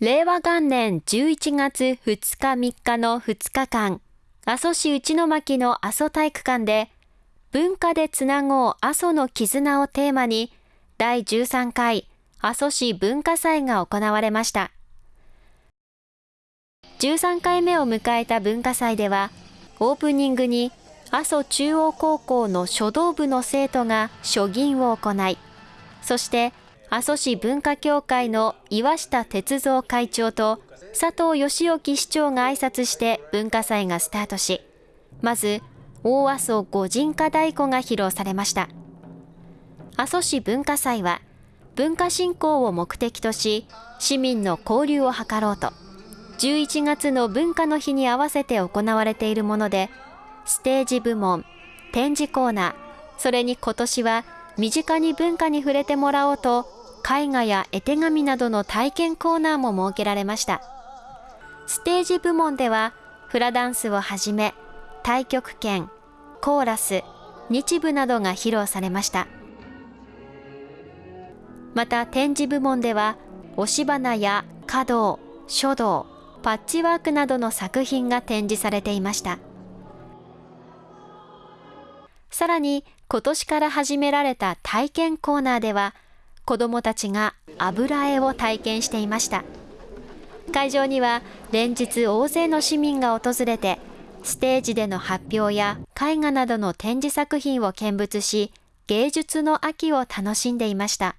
令和元年11月2日3日の2日間、阿蘇市内巻の阿蘇体育館で、文化でつなごう阿蘇の絆をテーマに、第13回阿蘇市文化祭が行われました。13回目を迎えた文化祭では、オープニングに阿蘇中央高校の書道部の生徒が書銀を行い、そして阿蘇市文化協会の岩下哲三会長と佐藤義興市長が挨拶して文化祭がスタートし、まず大阿蘇五人家太鼓が披露されました。阿蘇市文化祭は文化振興を目的とし、市民の交流を図ろうと、11月の文化の日に合わせて行われているもので、ステージ部門、展示コーナー、それに今年は身近に文化に触れてもらおうと、絵画や絵手紙などの体験コーナーも設けられました。ステージ部門では、フラダンスをはじめ、太極拳、コーラス、日舞などが披露されました。また展示部門では、押し花や華道、書道、パッチワークなどの作品が展示されていました。さらに今年から始められた体験コーナーでは子どもたちが油絵を体験していました会場には連日大勢の市民が訪れてステージでの発表や絵画などの展示作品を見物し芸術の秋を楽しんでいました。